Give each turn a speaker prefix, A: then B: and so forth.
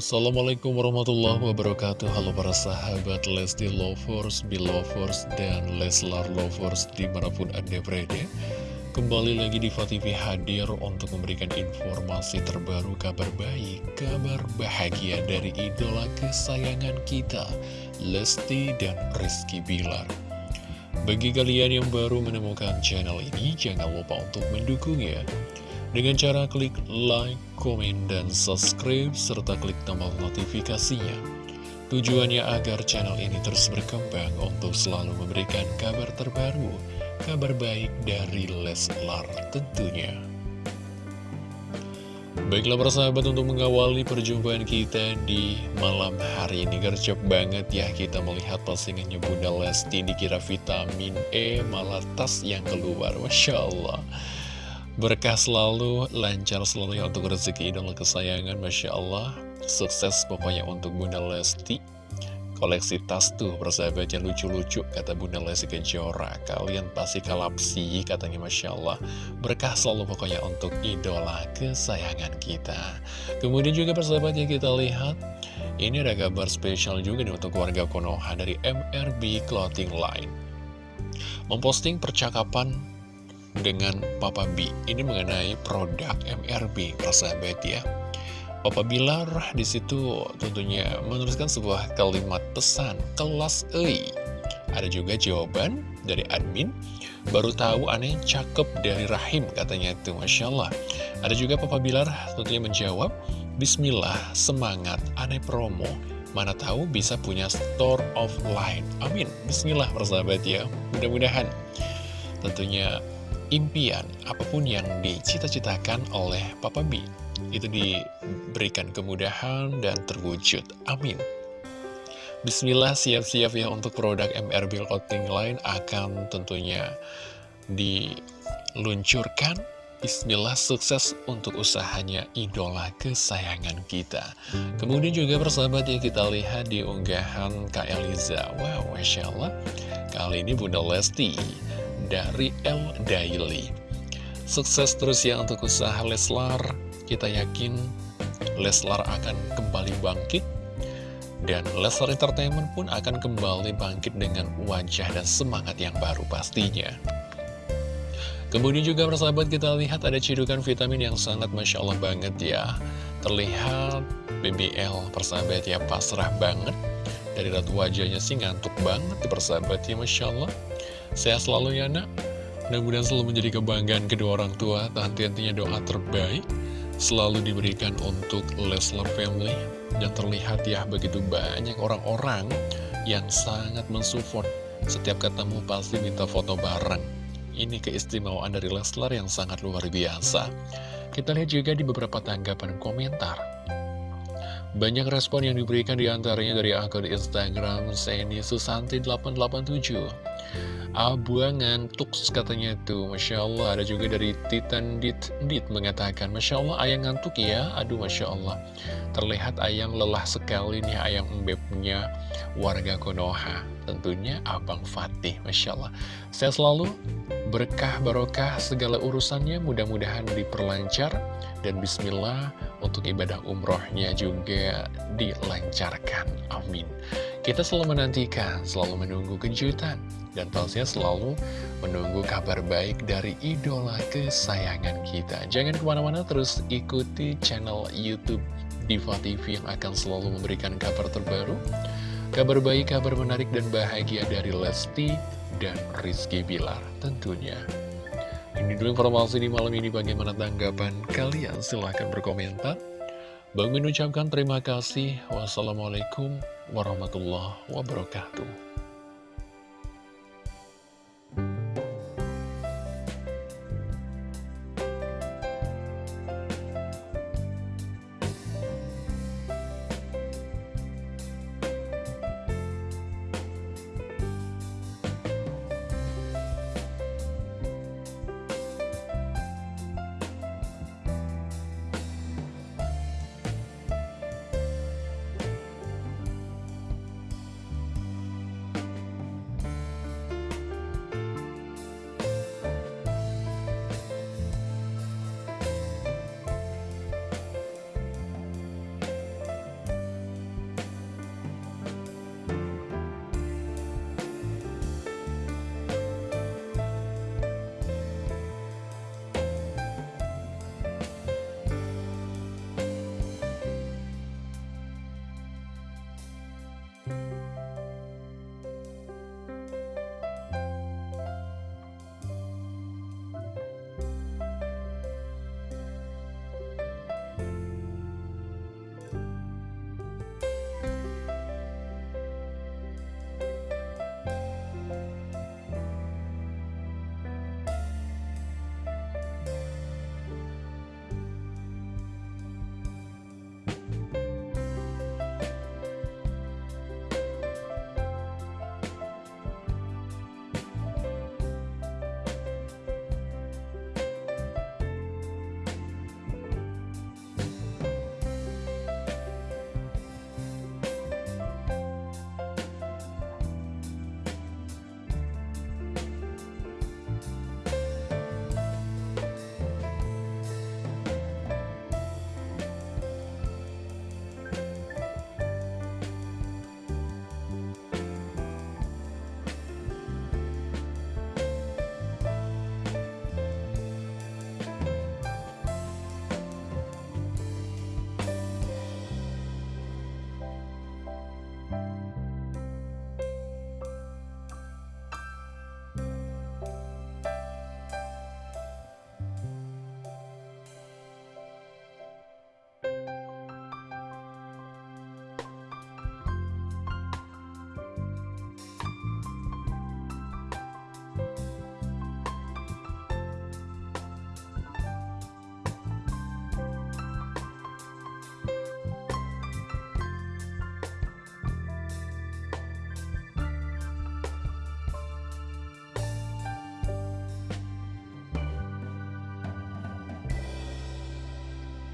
A: Assalamualaikum warahmatullahi wabarakatuh. Halo para sahabat Lesti Lovers, Belovers, dan Leslar Lovers di mana pun anda berada. Kembali lagi di TV hadir untuk memberikan informasi terbaru kabar baik Kabar bahagia dari idola kesayangan kita Lesti dan Rizky Bilar. Bagi kalian yang baru menemukan channel ini Jangan lupa untuk mendukungnya dengan cara klik like, komen, dan subscribe, serta klik tombol notifikasinya. Tujuannya agar channel ini terus berkembang untuk selalu memberikan kabar terbaru, kabar baik dari Leslar tentunya. Baiklah persahabat untuk mengawali perjumpaan kita di malam hari ini Gercep banget ya kita melihat postingannya Bunda Lesti dikira vitamin E malah tas yang keluar Masya Allah Berkah selalu, lancar selalu ya untuk rezeki idola kesayangan, Masya Allah. Sukses pokoknya untuk Bunda Lesti. Koleksi tas tuh, persahabatnya lucu-lucu, kata Bunda Lesti Kejora. Kalian pasti kalapsi, katanya Masya Allah. Berkah selalu pokoknya untuk idola kesayangan kita. Kemudian juga persahabatnya kita lihat, ini ada kabar spesial juga nih untuk warga Konoha dari MRB Clothing Line. Memposting percakapan dengan Papa B. Ini mengenai produk MRB persahabat ya. Papa Bilar di situ tentunya menuliskan sebuah kalimat pesan kelas E. Ada juga jawaban dari admin. Baru tahu aneh cakep dari rahim katanya itu Masya Allah. Ada juga Papa Bilar tentunya menjawab Bismillah semangat aneh promo. Mana tahu bisa punya store of line amin. Bismillah persahabat ya. Mudah-mudahan. Tentunya impian apa pun yang dicita-citakan oleh Papa B itu diberikan kemudahan dan terwujud. Amin. Bismillah siap-siap ya untuk produk MRB Clothing Line akan tentunya diluncurkan. Bismillah sukses untuk usahanya idola kesayangan kita. Kemudian juga persahabat ya kita lihat di unggahan Kak Eliza. Wow, Masya Allah. Kali ini Bunda Lesti dari L Daily. Sukses terus ya untuk usaha Leslar. Kita yakin Leslar akan kembali bangkit. Dan Leslar Entertainment pun akan kembali bangkit dengan wajah dan semangat yang baru pastinya. Kemudian juga persahabat kita lihat ada cidukan vitamin yang sangat Masya Allah banget ya. Terlihat BBL persahabat ya pasrah banget. Dari ratu wajahnya sih ngantuk banget persahabat ya Masya Allah. Sehat selalu ya nak. Mudah-mudahan selalu menjadi kebanggaan kedua orang tua. Henti-hentinya doa terbaik Selalu diberikan untuk Leslar Family. Dan terlihat ya begitu banyak orang-orang Yang sangat mensupport. Setiap ketemu pasti minta foto bareng. Ini keistimewaan dari Leslar yang sangat luar biasa. Kita lihat juga di beberapa tanggapan komentar. Banyak respon yang diberikan di antaranya dari akun Instagram Seni Susanti 887 Abuang ngantuk katanya itu. Masya Allah ada juga dari Titan Dit, Dit mengatakan Masya Allah ayang ngantuk ya? Aduh Masya Allah. Terlihat ayang lelah sekali nih ayang embebnya warga Konoha. Tentunya Abang Fatih Masya Allah. Saya selalu berkah barokah segala urusannya mudah-mudahan diperlancar. Dan Bismillah untuk ibadah umrohnya juga dilancarkan. Amin. Kita selalu menantikan, selalu menunggu kejutan, dan pastinya selalu menunggu kabar baik dari idola kesayangan kita. Jangan ke mana-mana, terus ikuti channel Youtube Diva TV yang akan selalu memberikan kabar terbaru, kabar baik, kabar menarik, dan bahagia dari Lesti dan Rizky Bilar tentunya. Ini dulu informasi di malam ini bagaimana tanggapan kalian silahkan berkomentar. Bang mengucapkan terima kasih. Wassalamualaikum warahmatullahi wabarakatuh.